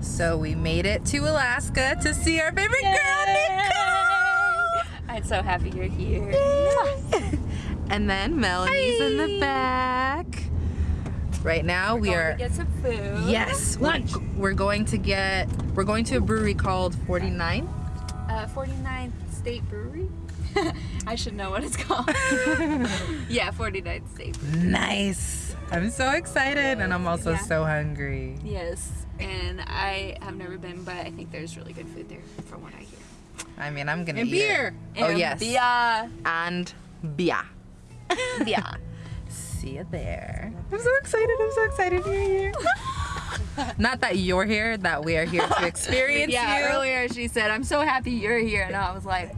So we made it to Alaska to see our favorite girl, Nicole. I'm so happy you're here. and then Melanie's in the back. Right now we're Going are to get some food. yes lunch. We're going to get we're going to a brewery called 49. Uh, 49th State Brewery. I should know what it's called. yeah, 49th State Brewery. Nice. I'm so excited and I'm also Yeah. so hungry. Yes, and I have never been, but I think there's really good food there, from what I hear. I mean, I'm gonna And eat beer. It. Oh And yes. beer. And beer. Yeah. See you there. I'm so excited. I'm so excited you're here. Not that you're here, that we are here to experience yeah, you. earlier she said, I'm so happy you're here. And I was like,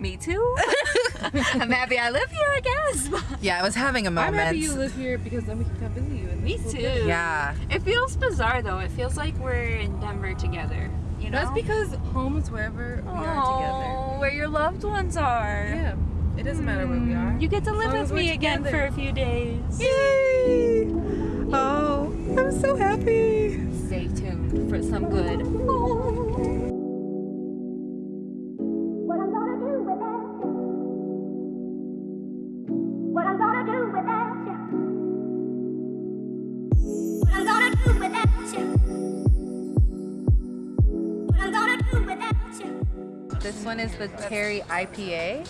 me too. I'm happy I live here, I guess. Yeah, I was having a I'm moment. happy you live here because then we can come visit you. And me too. Yeah. It feels bizarre though. It feels like we're in Denver together. You know? That's because home is wherever we are Oh, where your loved ones are. Yeah. It doesn't matter where we hmm. are. You get to live with me again together. for a few days. Yay! Oh, I'm so happy. Stay tuned for some good. What one is the Terry IPA.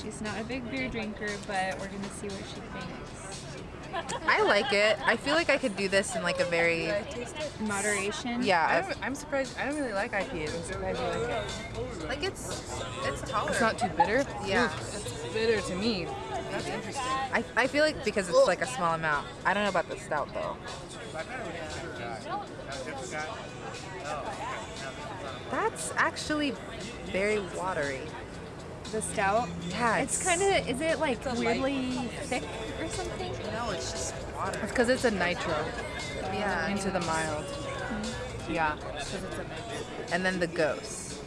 She's not a big beer drinker, but we're gonna see what she thinks. I like it. I feel like I could do this in like a very Moderation. yeah, I'm, I'm surprised. I don't really like IPAs. I'm surprised you like it. like it's it's tolerant. It's not too bitter. Yeah. Oof, it's bitter to me. That's interesting. I, I feel like because it's like a small amount. I don't know about the stout though. That's actually very watery. The stout. Yeah, It's kind of. Is it like weirdly thick or something? no, it's just water. It's because it's a nitro Yeah, into the mild. Mm-hmm. Yeah. and then the ghost.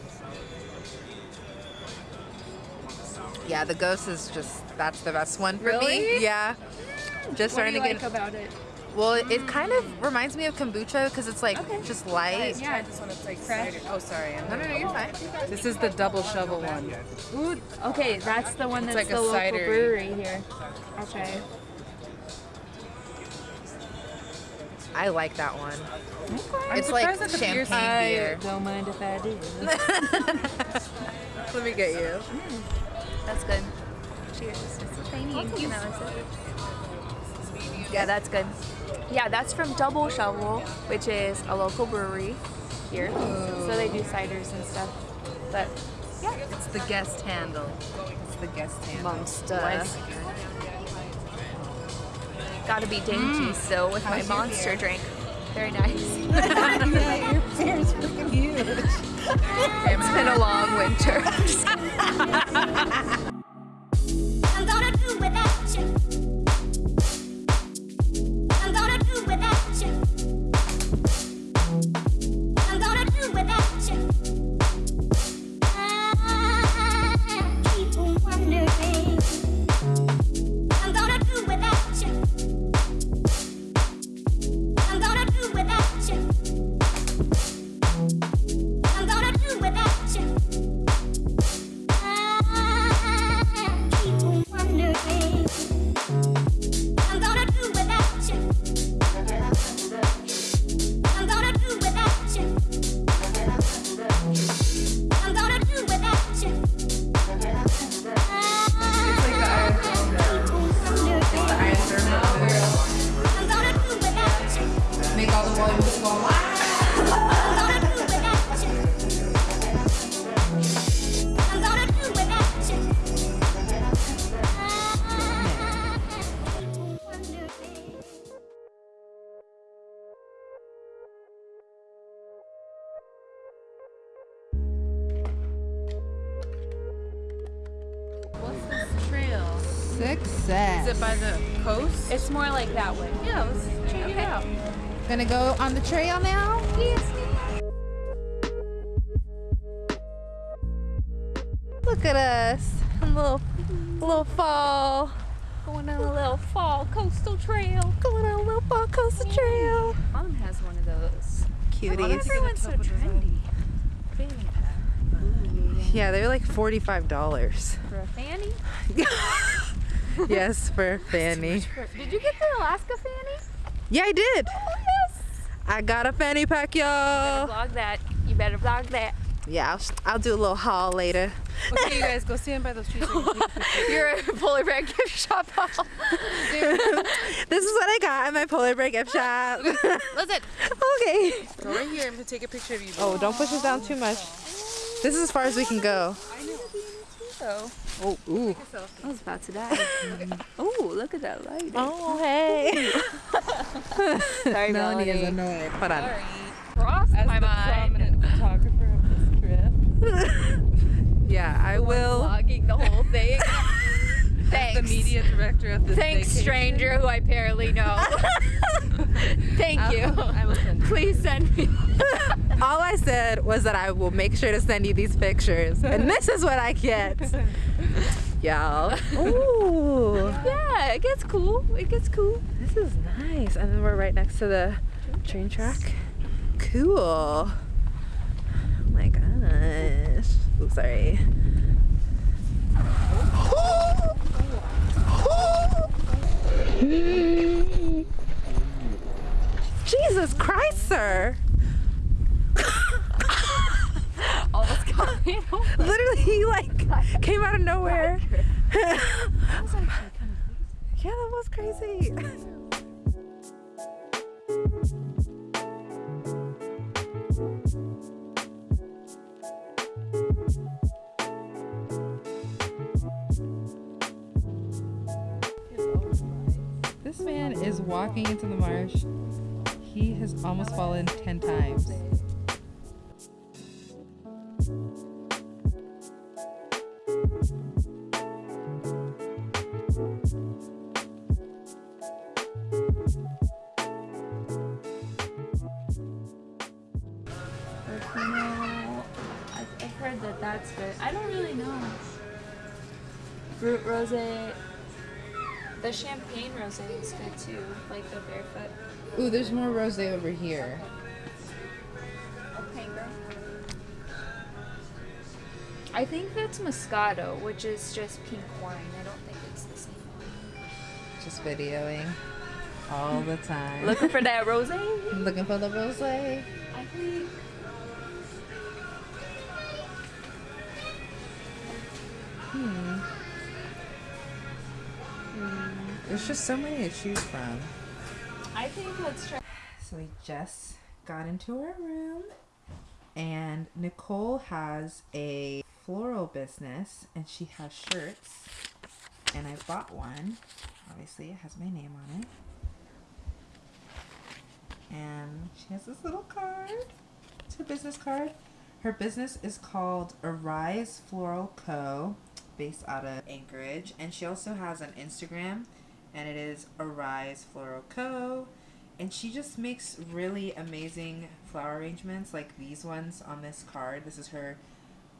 Yeah, the ghost is just that's the best one for me. Really? Yeah. Just What do starting you to like get about it? Well. It, it kind of reminds me of kombucha because it's like Okay. just light. Yeah. This one, it's like Fresh. cider. Oh, sorry. I'm No, no, no, you're fine. This is the double shovel one. Ooh, okay, that's the one that's like the a local cider. brewery here. Okay. I like that one. I'm It's like surprised the beer champagne beer. don't mind if I do. Let me get you. Mm, that's good. Cheers. Thank you. Yeah, that's good. Yeah, that's from Double Shovel, which is a local brewery here. So they do ciders and stuff. But yeah, It's the guest handle. It's the guest handle. Monster. Gotta be dainty mm. so with my monster drink. Very nice. yeah, your beer's freaking huge. it's been a long winter. Success. Is it by the coast? It's more like that way. Yeah, let's check it out. Gonna go on the trail now? Look at us. A little, a little fall. Going on a little fall coastal trail. Going on a little fall coastal trail. Mom has one of those. cuties. Everyone's so trendy. Yeah, they're like forty-five dollars. For a fanny? yes, for fanny. Did you get the Alaska fanny? Yeah, I did. Oh yes. I got a fanny pack, y'all. Vlog that. You better vlog that. Yeah, I'll, I'll do a little haul later. Okay, you guys go stand by those trees. so you can take a picture. You're a polar bear gift shop haul. this is what I got at my polar bear gift shop. Listen, okay. go right here. I'm gonna take a picture of you. Oh, don't push us down too much. This is as far as we can go. Oh, Oh, ooh. I was about to die. oh, look at that light. Oh, hey. Sorry, Melanie is Melanie. annoyed. Hold on. Crossed As my the mind. prominent photographer of this trip, Yeah, I will. Vlogging the whole thing. Thanks. the media director of this Thanks, vacation. stranger who I barely know. Thank I'll- you. I will send you. Please send me. All I said was that I will make sure to send you these pictures. And this is what I get. Y'all. Ooh. Yeah, it gets cool. It gets cool. This is nice. And then we're right next to the train track. Cool. Oh my gosh. Oh, sorry. Jesus Christ, sir. Almost got me. Literally, he like came out of nowhere. yeah, that was crazy. This man is walking into the marsh. He has almost fallen 10 times. Heard that that's good. I don't really know. Fruit rosé. The champagne rosé is good too, like the barefoot. Ooh, there's more rosé over here. Opanga. I think that's Moscato, which is just pink wine. I don't think it's the same one. Just videoing all the time. Looking for that rosé? Looking for the rosé. I think. Hmm. There's just so many to choose from. I think let's try. So we just got into our room, and Nicole has a floral business, and she has shirts, and I bought one. Obviously, it has my name on it. And she has this little card. It's her business card. Her business is called Arise Floral Co., based out of Anchorage, and she also has an Instagram, and it is Arise Floral Co and she just makes really amazing flower arrangements like these ones on this card. This is her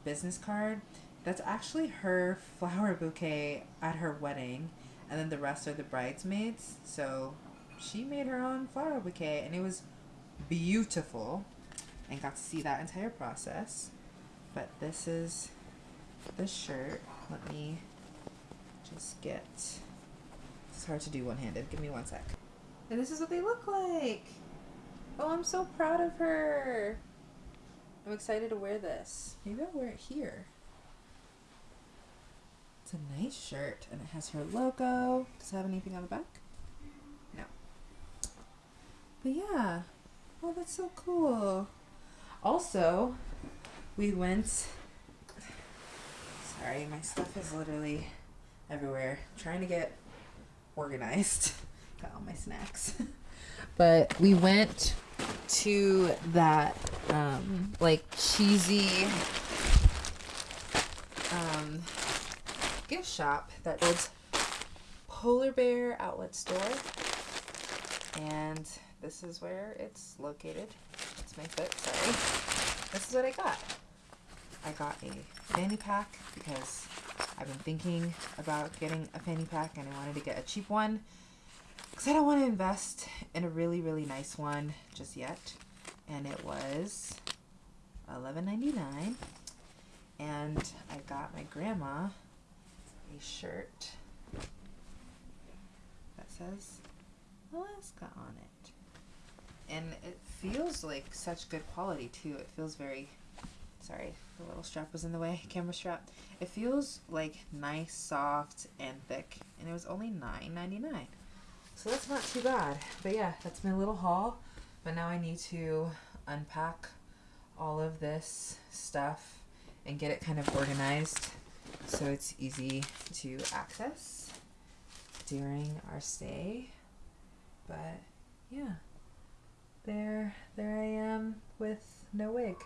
business card. That's actually her flower bouquet at her wedding, and then the rest are the bridesmaids. So she made her own flower bouquet, and it was beautiful, and got to see that entire process. But this is the shirt. Let me just get. It's hard to do one handed. Give me one sec. And this is what they look like. Oh, I'm so proud of her. I'm excited to wear this. Maybe I'll wear it here. It's a nice shirt and it has her logo. Does it have anything on the back? No. But yeah. Oh, that's so cool. Also, we went. Sorry, my stuff is literally everywhere. trying to get organized. Got all my snacks. but we went to that um like cheesy um gift shop that Polar Bear Outlet Store. And this is where it's located. It's my foot, sorry. This is what I got. I got a fanny pack because I've been thinking about getting a fanny pack and I wanted to get a cheap one because I don't want to invest in a really, really nice one just yet. and it was eleven ninety nine. And I got my grandma a shirt that says Alaska on it. And it feels like such good quality too. It feels very sorry, the little strap was in the way, camera strap. It feels like nice, soft, and thick. And it was only nine ninety nine. So that's not too bad. But yeah, that's my little haul. But now I need to unpack all of this stuff and get it kind of organized so it's easy to access during our stay. But yeah, there, there I am with no wig.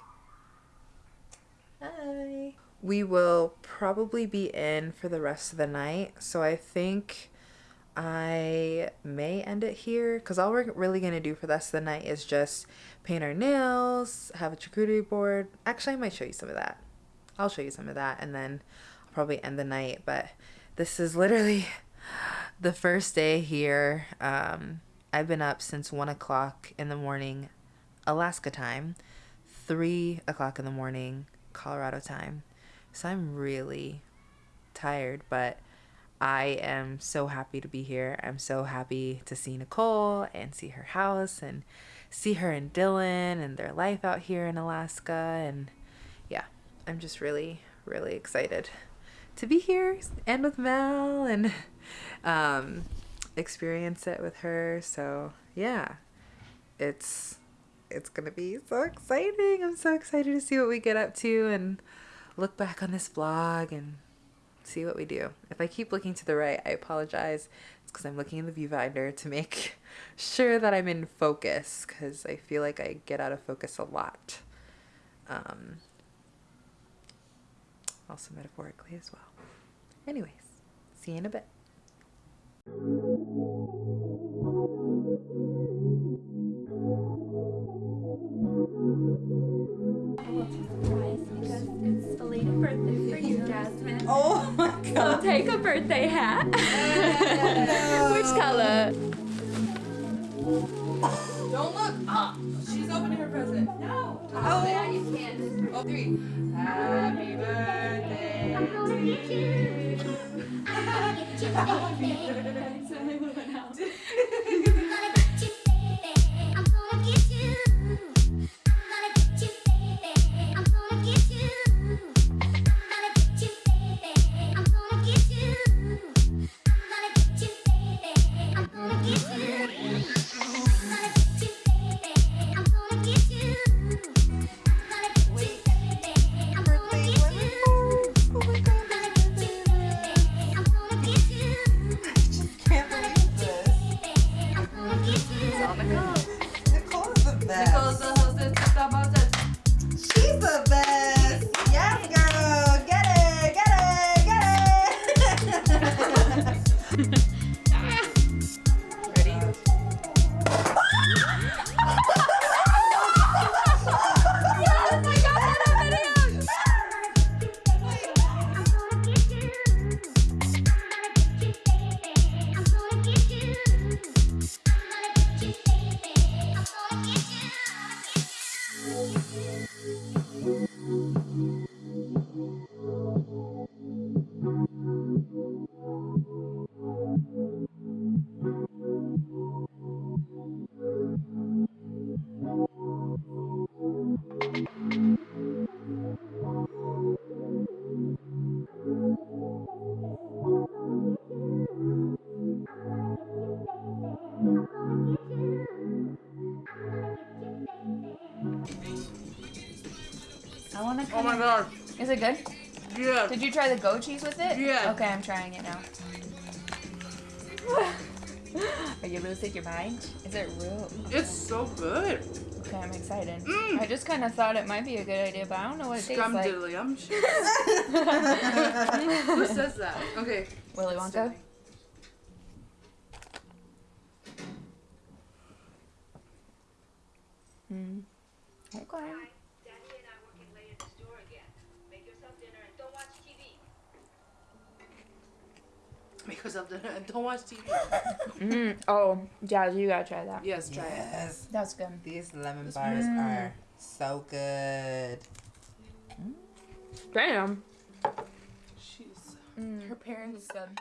Hi. We will probably be in for the rest of the night, so I think I may end it here because all we're really gonna do for the rest of the night is just paint our nails, have a charcuterie board. Actually, I might show you some of that. I'll show you some of that, and then I'll probably end the night. But this is literally the first day here. Um, I've been up since one o'clock in the morning, Alaska time, three o'clock in the morning, Colorado time. So I'm really tired, but I am so happy to be here. I'm so happy to see Nicole and see her house and see her and Dylan and their life out here in Alaska. And yeah, I'm just really, really excited to be here and with Mel and um, experience it with her. So yeah, it's it's gonna be so exciting. I'm so excited to see what we get up to and look back on this vlog and see what we do. If I keep looking to the right, I apologize. It's because I'm looking in the viewfinder to make sure that I'm in focus because I feel like I get out of focus a lot. Um, also metaphorically as well. Anyways, see you in a bit. Birthday hat. Which color? Don't look. Ah, she's opening her present. No. Oh, yeah, you can. Oh, three. Happy birthday. I'm gonna Oh my god. Is it good? Yeah. Did you try the goat cheese with it? Yeah. Okay, I'm trying it now. Are you losing your mind? Is it real? It's so good. Okay, I'm excited. Mm. I just kind of thought it might be a good idea, but I don't know what it tastes like. Scrumdiddlyumptious. Who says that? Okay. Willy Wonka? Hmm. Okay. Daddy and I working late at the store again. Make yourself dinner and don't watch TV. because of the don't watch TV. Mm. Oh, yeah, you gotta try that. Yes, try it. Yes. That's good. These lemon This bars one- are so good. Damn. She's Mm. her parents. good.